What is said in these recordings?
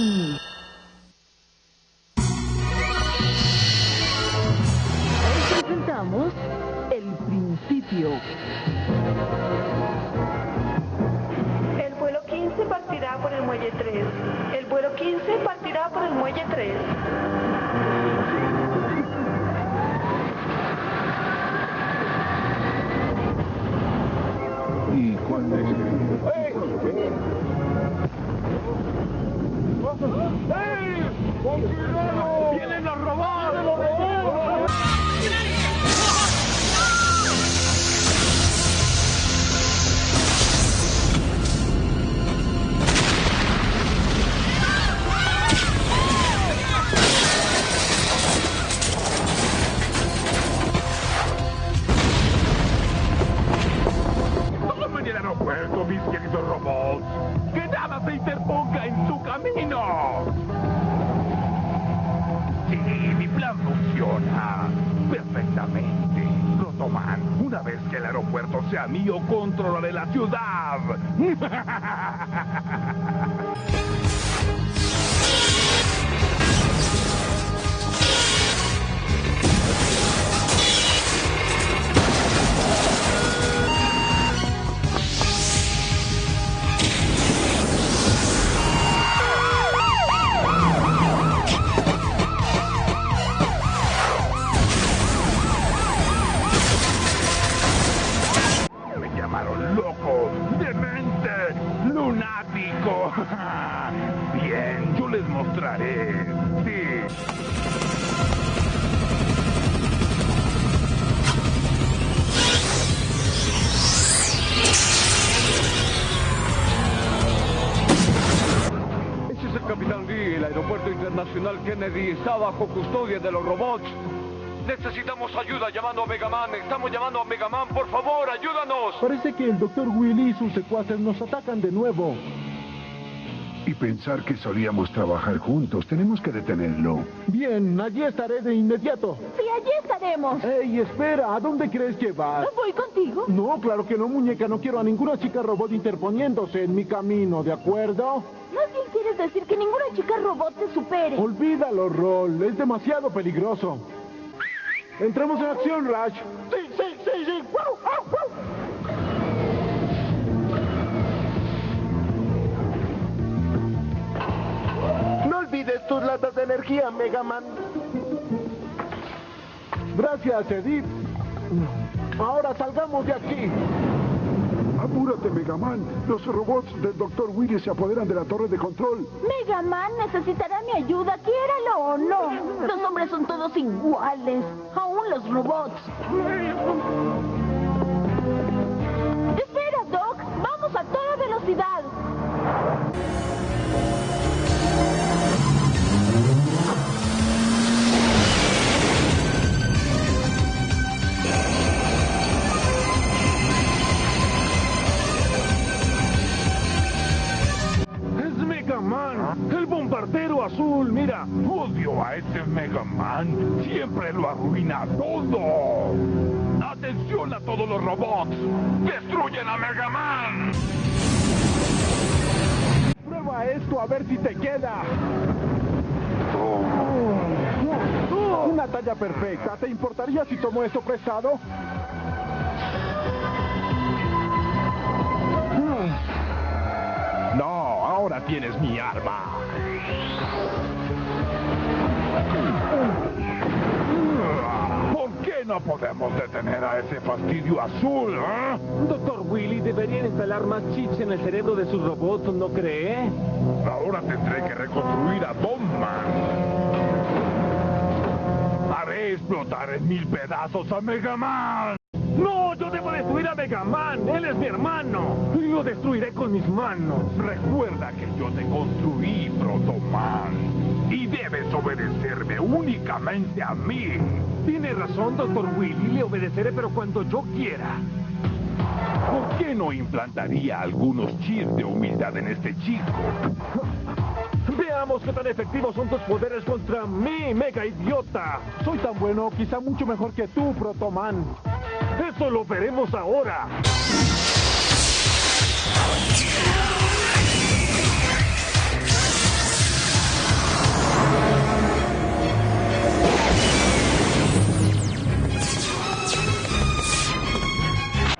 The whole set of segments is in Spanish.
Hmm. Controlaré la está bajo custodia de los robots. Necesitamos ayuda llamando a Megaman. Estamos llamando a Megaman. Por favor, ayúdanos. Parece que el Dr. Willy y sus secuaces nos atacan de nuevo. Y pensar que solíamos trabajar juntos. Tenemos que detenerlo. Bien, allí estaré de inmediato. Sí, allí estaremos. ¡Ey, espera! ¿A dónde crees que vas? ¿Voy contigo? No, claro que no, muñeca. No quiero a ninguna chica robot interponiéndose en mi camino, ¿de acuerdo? Más bien quieres decir que ninguna chica robot te supere. Olvídalo, Roll. Es demasiado peligroso. Entramos en acción, Rash. Sí, sí, sí, sí. ¡Wow, wow, wow! No olvides tus latas de energía, Megaman. Gracias, Edith. Ahora salgamos de aquí. Apúrate, Megaman. Los robots del Dr. Willy se apoderan de la torre de control. Mega Man necesitará mi ayuda, quiéralo o no. Los hombres son todos iguales, aún los robots. Espera, Doc, vamos a toda velocidad. El bombardero azul, mira. Odio a ese Megaman. Siempre lo arruina todo. ¡Atención a todos los robots! ¡Destruyen a Megaman! Prueba esto a ver si te queda. Una talla perfecta. ¿Te importaría si tomo esto prestado? No, ahora tienes mi arma. ¿Por qué no podemos detener a ese fastidio azul, eh? Doctor Willy, deberían instalar más chips en el cerebro de sus robots, ¿no cree? Ahora tendré que reconstruir a Bombman. Haré explotar en mil pedazos a Megaman. ¡No! ¡Yo debo destruir a Megaman! ¡Él es mi hermano! ¡Y lo destruiré con mis manos! Recuerda que yo te construí, Protoman. Y debes obedecerme únicamente a mí. Tiene razón, Doctor Willy. Le obedeceré, pero cuando yo quiera. ¿Por qué no implantaría algunos chips de humildad en este chico? Veamos qué tan efectivos son tus poderes contra mí, mega idiota. Soy tan bueno, quizá mucho mejor que tú, Protoman. Eso lo veremos ahora.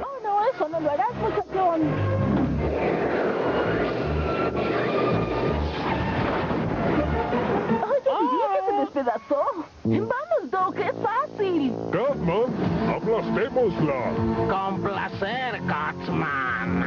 Oh, no, eso no lo harás, muchachón. Club. Con placer, Cotsman.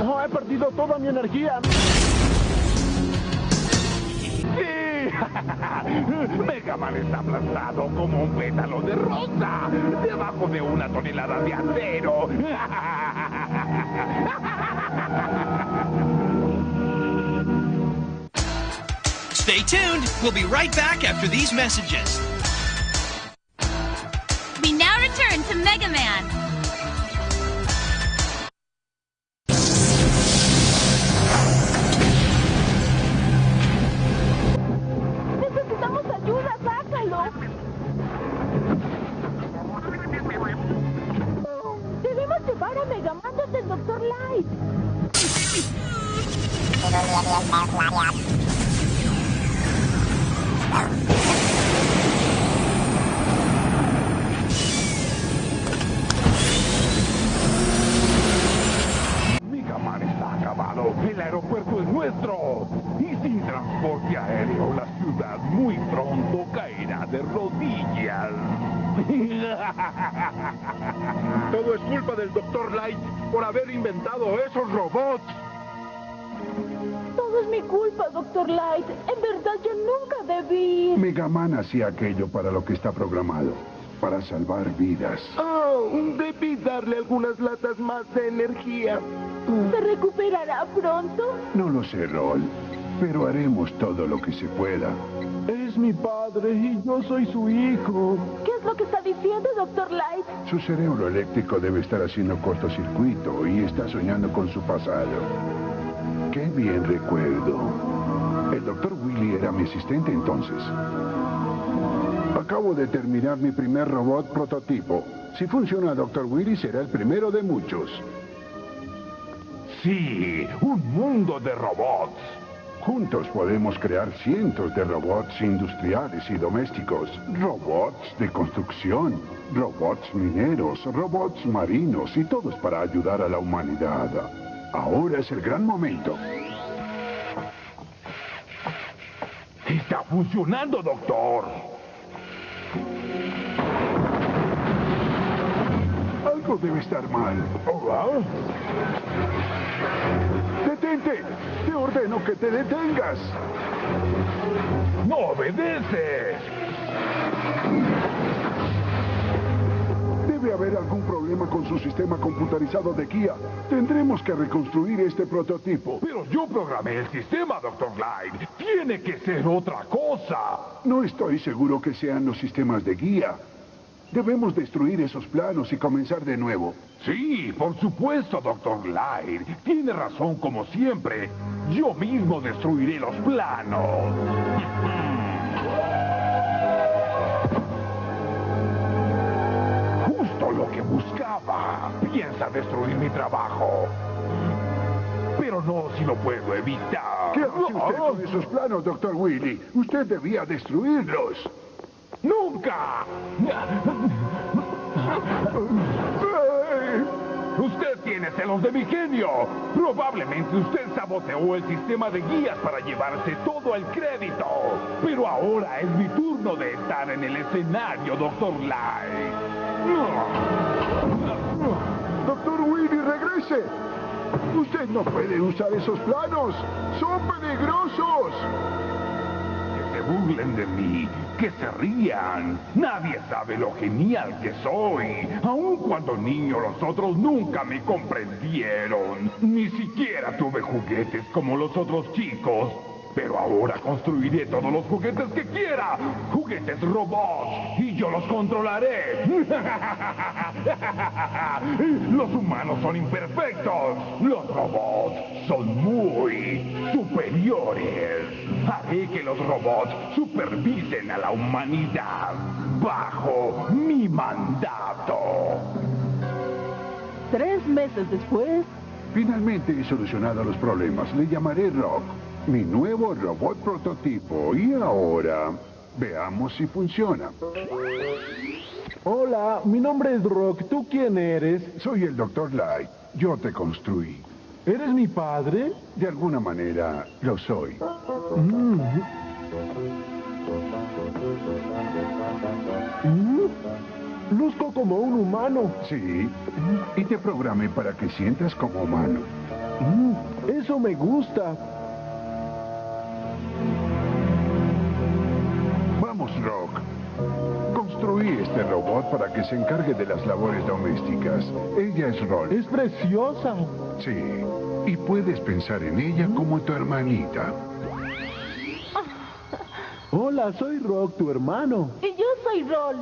¡Oh, he perdido toda mi energía! Mega Man está aplastado como un pétalo de rosa debajo de una tonelada de acero. Stay tuned. We'll be right back after these messages. We now return to Mega Man. Todo es culpa del Dr. Light por haber inventado esos robots. Todo es mi culpa, Dr. Light. En verdad, yo nunca debí... Megaman hacía aquello para lo que está programado, para salvar vidas. Oh, debí darle algunas latas más de energía. ¿Se recuperará pronto? No lo sé, Rol, pero haremos todo lo que se pueda. Es mi padre y yo soy su hijo. ¿Qué es lo que está diciendo, Dr. Light? Su cerebro eléctrico debe estar haciendo cortocircuito y está soñando con su pasado. Qué bien recuerdo. El doctor Willy era mi asistente entonces. Acabo de terminar mi primer robot prototipo. Si funciona, Doctor Willy será el primero de muchos. Sí, un mundo de robots. Juntos podemos crear cientos de robots industriales y domésticos, robots de construcción, robots mineros, robots marinos y todos para ayudar a la humanidad. Ahora es el gran momento. Está funcionando, doctor. Algo debe estar mal. Oh, ah. ¡Detente! Te ordeno que te detengas. ¡No obedece! Debe haber algún problema con su sistema computarizado de guía. Tendremos que reconstruir este prototipo. Pero yo programé el sistema, Dr. Light. Tiene que ser otra cosa. No estoy seguro que sean los sistemas de guía. Debemos destruir esos planos y comenzar de nuevo. Sí, por supuesto, Dr. Light. Tiene razón como siempre. Yo mismo destruiré los planos. Justo lo que buscaba. Piensa destruir mi trabajo. Pero no si lo puedo evitar. ¿Qué hace usted con esos planos, Doctor Willy? Usted debía destruirlos. ¡Nunca! Usted tiene celos de mi genio. Probablemente usted saboteó el sistema de guías para llevarse todo el crédito. Pero ahora es mi turno de estar en el escenario, Doctor Light. Doctor Willy, regrese. Usted no puede usar esos planos. Son peligrosos. Burlen de mí, que se rían. Nadie sabe lo genial que soy. Aun cuando niño los otros nunca me comprendieron. Ni siquiera tuve juguetes como los otros chicos. Pero ahora construiré todos los juguetes que quiera. Juguetes robots. Y yo los controlaré. Los humanos son imperfectos. Los robots son muy superiores. Haré que los robots supervisen a la humanidad bajo mi mandato. Tres meses después... Finalmente he solucionado los problemas. Le llamaré Rock, mi nuevo robot prototipo. Y ahora, veamos si funciona. Hola, mi nombre es Rock. ¿Tú quién eres? Soy el Dr. Light. Yo te construí. ¿Eres mi padre? De alguna manera lo soy. Mm. Mm. Luzco como un humano. Sí. Y te programé para que sientas como humano. Mm, Eso me gusta. Este robot para que se encargue de las labores domésticas. Ella es Roll. Es preciosa. Sí. Y puedes pensar en ella como tu hermanita. Hola, soy Rock, tu hermano. Y yo soy Rol.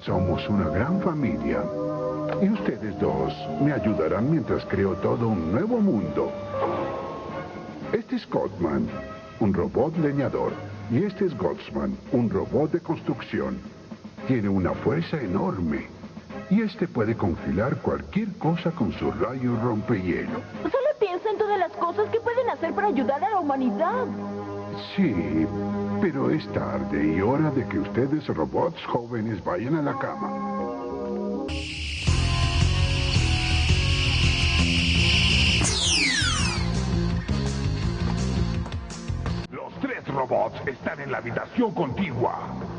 Somos una gran familia. Y ustedes dos me ayudarán mientras creo todo un nuevo mundo. Este es Codman, un robot leñador. Y este es Goldsman, un robot de construcción. Tiene una fuerza enorme. Y este puede congelar cualquier cosa con su rayo rompehielo. Solo piensa en todas las cosas que pueden hacer para ayudar a la humanidad. Sí, pero es tarde y hora de que ustedes robots jóvenes vayan a la cama. Los tres robots están en la habitación contigua.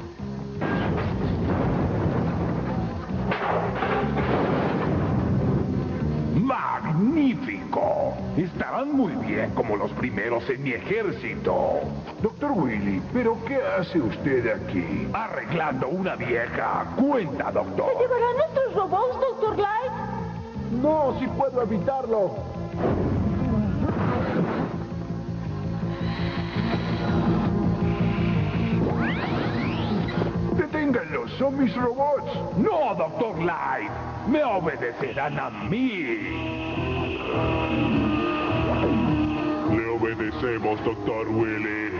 Estarán muy bien como los primeros en mi ejército. Doctor Willy, ¿pero qué hace usted aquí? Arreglando una vieja cuenta, ¿Se doctor. llevarán nuestros robots, Dr. Light? No, si puedo evitarlo. Deténganlos, son mis robots. No, doctor Light. Me obedecerán a mí. Obedecemos, doctor Willy.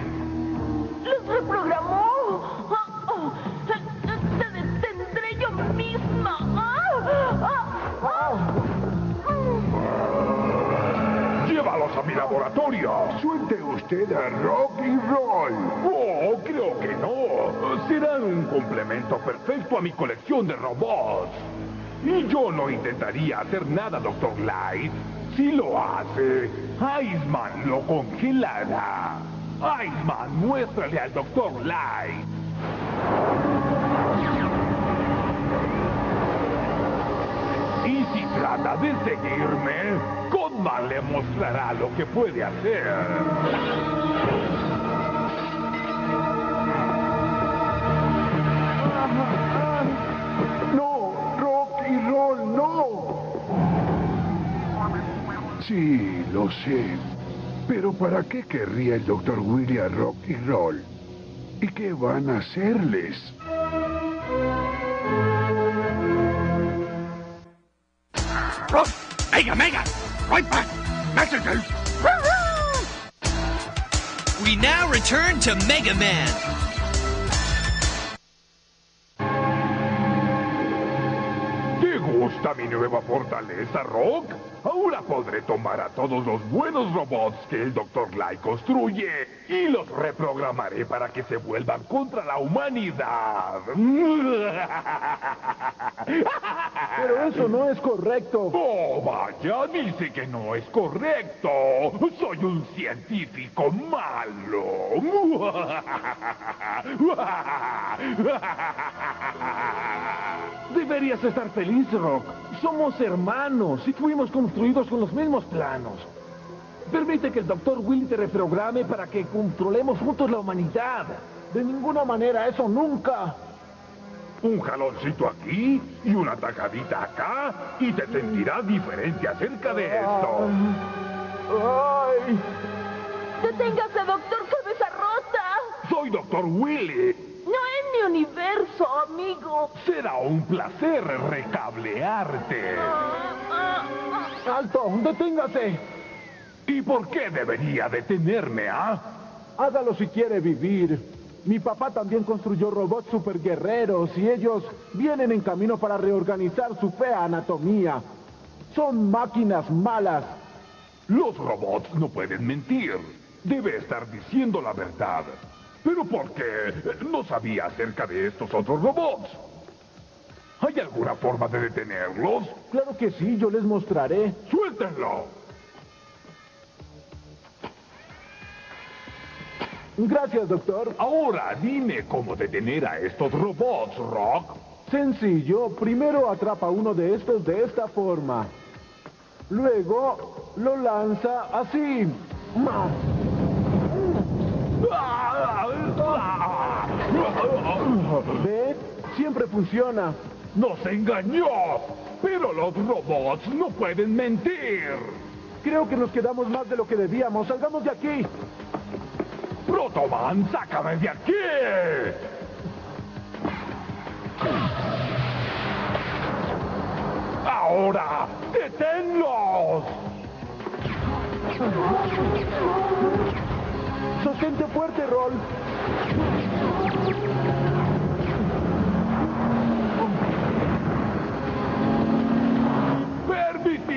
¡Los reprogramó! ¡Te detendré yo misma! Llévalos a mi laboratorio. Suelte usted a Rock y Roll. Oh, creo que no. Serán un complemento perfecto a mi colección de robots. Y yo no intentaría hacer nada, Dr. Light. Si lo hace, Iceman lo congelará. Iceman, muéstrale al Dr. Light. Y si trata de seguirme, Codman le mostrará lo que puede hacer. Sí, lo sé. Pero ¿para qué querría el Dr. Willy a Rock y Roll? ¿Y qué van a hacerles? Mega, mega! Right back! Messages! We now return to Mega Man. ¿Te gusta mi nueva fortaleza, Rock? Ahora podré tomar a todos los buenos robots que el Dr. Light construye y los reprogramaré para que se vuelvan contra la humanidad. Pero eso no es correcto. Oh, vaya, dice que no es correcto. Soy un científico malo. Deberías estar feliz, Rock. Somos hermanos y fuimos construidos con los mismos planos. Permite que el Dr. Willy te reprograme para que controlemos juntos la humanidad. De ninguna manera, eso nunca. Un jaloncito aquí y una tajadita acá y te sentirás diferente acerca de esto. Ay, ¡Deténgase, doctor Cabeza Rota! Soy Dr. Willy. Universo, amigo. Será un placer recablearte. Alto, deténgase. ¿Y por qué debería detenerme, ah? Hágalo si quiere vivir. Mi papá también construyó robots superguerreros y ellos vienen en camino para reorganizar su fea anatomía. Son máquinas malas. Los robots no pueden mentir. Debe estar diciendo la verdad. ¿Pero por qué? No sabía acerca de estos otros robots. ¿Hay alguna forma de detenerlos? Claro que sí, yo les mostraré. ¡Suéltenlo! Gracias, doctor. Ahora dime cómo detener a estos robots, Rock. Sencillo. Primero atrapa uno de estos de esta forma. Luego lo lanza así. ¿Ve? Siempre funciona. ¡Nos engañó! Pero los robots no pueden mentir. Creo que nos quedamos más de lo que debíamos. Salgamos de aquí. Protoman, sácame de aquí. Ahora, deténlos. Sostente fuerte, Roll.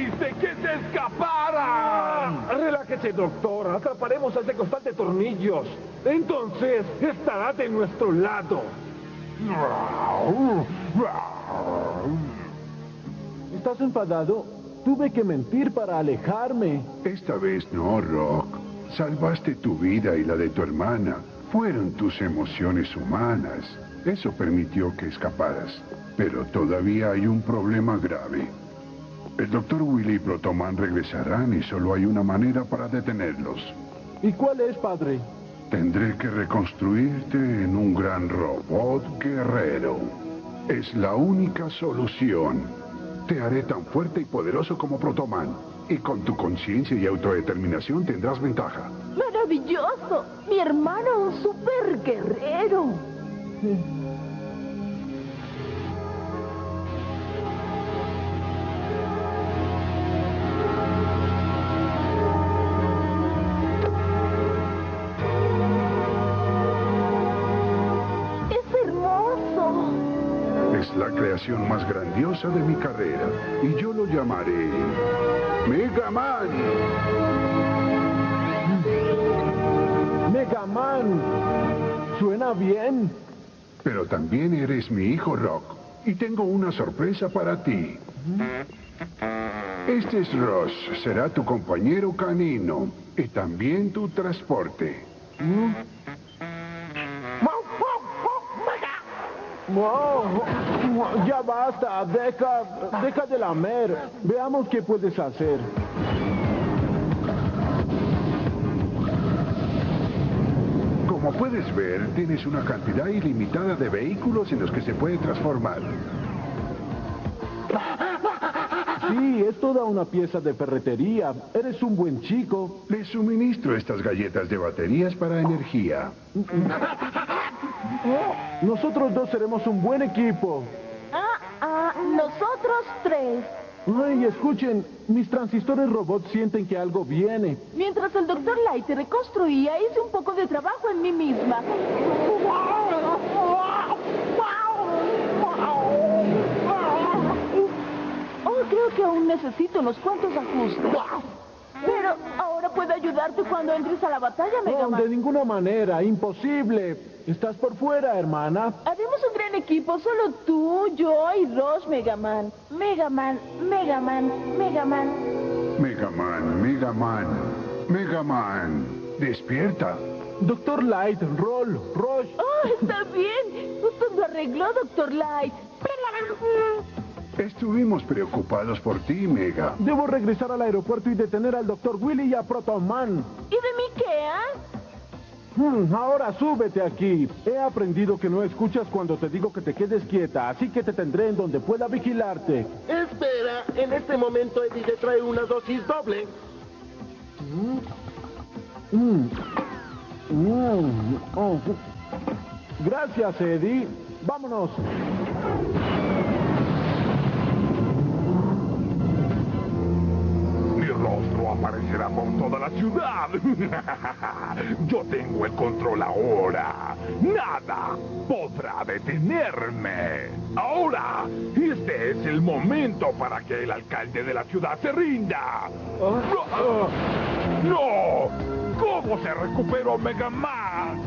¡Permitiste que se escaparan! Relájese, doctor. Atraparemos a ese costal de tornillos. Entonces estará de nuestro lado. ¿Estás enfadado? Tuve que mentir para alejarme. Esta vez no, Rock. Salvaste tu vida y la de tu hermana. Fueron tus emociones humanas. Eso permitió que escaparas. Pero todavía hay un problema grave. El Dr. Willy y Protoman regresarán y solo hay una manera para detenerlos. ¿Y cuál es, padre? Tendré que reconstruirte en un gran robot guerrero. Es la única solución. Te haré tan fuerte y poderoso como Protoman. Y con tu conciencia y autodeterminación tendrás ventaja. ¡Maravilloso! Mi hermano, un super guerrero. Es la creación más grandiosa de mi carrera. Y yo lo llamaré... Mega Man. Mega Man. Suena bien. Pero también eres mi hijo Rock. Y tengo una sorpresa para ti. Este es Ross. Será tu compañero canino. Y también tu transporte. Wow. Ya basta. Deja, deja de lamer. Veamos qué puedes hacer. Como puedes ver, tienes una cantidad ilimitada de vehículos en los que se puede transformar. Sí, es toda una pieza de ferretería. Eres un buen chico. Le suministro estas galletas de baterías para energía. Nosotros dos seremos un buen equipo. Ah, ah, nosotros tres. Ay, escuchen, mis transistores robots sienten que algo viene. Mientras el doctor Light se reconstruía, hice un poco de trabajo en mí misma. Oh, creo que aún necesito unos cuantos ajustes. Pero ahora puedo ayudarte cuando entres a la batalla, Mega No, Man. de ninguna manera, imposible. Estás por fuera, hermana. Haremos un gran equipo, solo tú, yo y Ross Mega Man. Mega Man, Mega Man, Mega Man. Mega Man, Mega Man, Mega Man. Despierta. Doctor Light, Roll, Rush. Oh, está bien. Usted lo arregló, Doctor Light. Estuvimos preocupados por ti, Mega. Debo regresar al aeropuerto y detener al Dr. Willy y a Proton Man. ¿Y de mí qué, ah? Hmm, ahora súbete aquí. He aprendido que no escuchas cuando te digo que te quedes quieta, así que te tendré en donde pueda vigilarte. Espera, en este momento Eddie te trae una dosis doble. Mm. Mm. Oh. Gracias, Eddie. Vámonos. rostro aparecerá por toda la ciudad. Yo tengo el control ahora. Nada podrá detenerme. Ahora, este es el momento para que el alcalde de la ciudad se rinda. ¡No! ¿Cómo se recuperó Mega Man?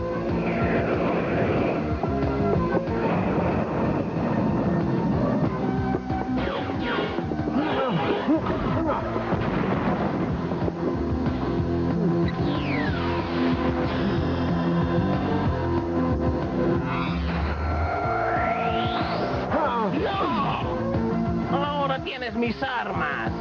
Tienes mis armas.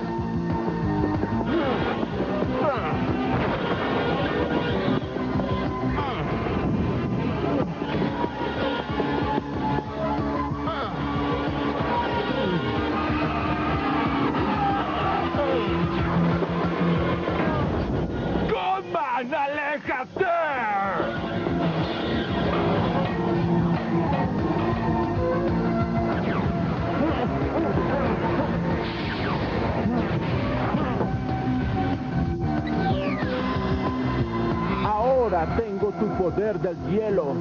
Tu poder del hielo.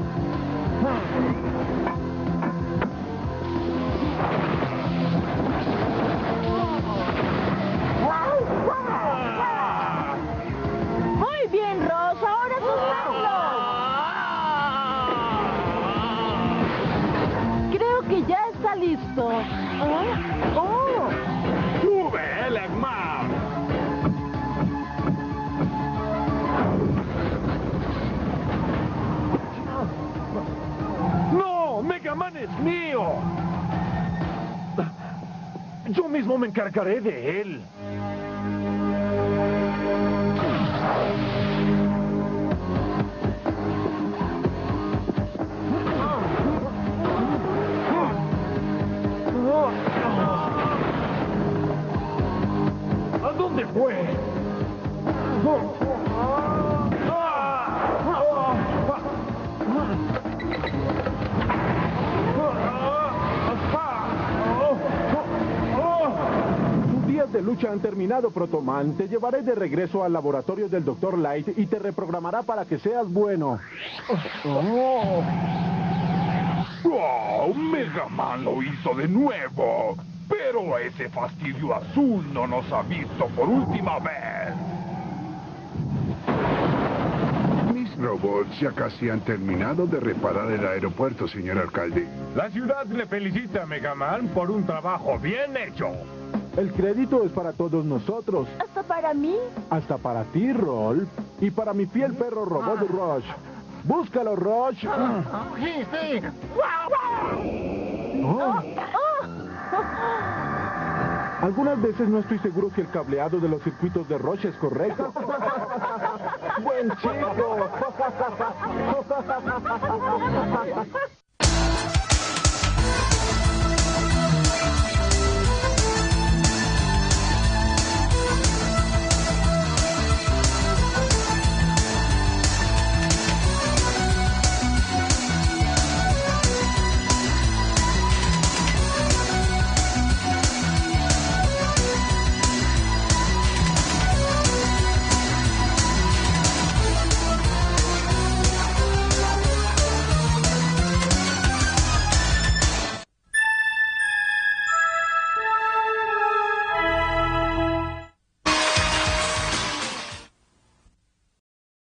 Encargaré de él. ¿A dónde fue? De lucha han terminado, Protoman. Te llevaré de regreso al laboratorio del Dr. Light y te reprogramará para que seas bueno. ¡Oh! Mega Man lo hizo de nuevo. Pero ese fastidio azul no nos ha visto por última vez. Mis robots ya casi han terminado de reparar el aeropuerto, señor alcalde. La ciudad le felicita a Mega Man por un trabajo bien hecho. El crédito es para todos nosotros, ¿Hasta para mí? hasta para ti, Rolf, y para mi fiel perro robot Rush. Búscalo, Rush. Sí, sí. Oh. Algunas veces no estoy seguro si el cableado de los circuitos de Roche es correcto. ¡Buen chico!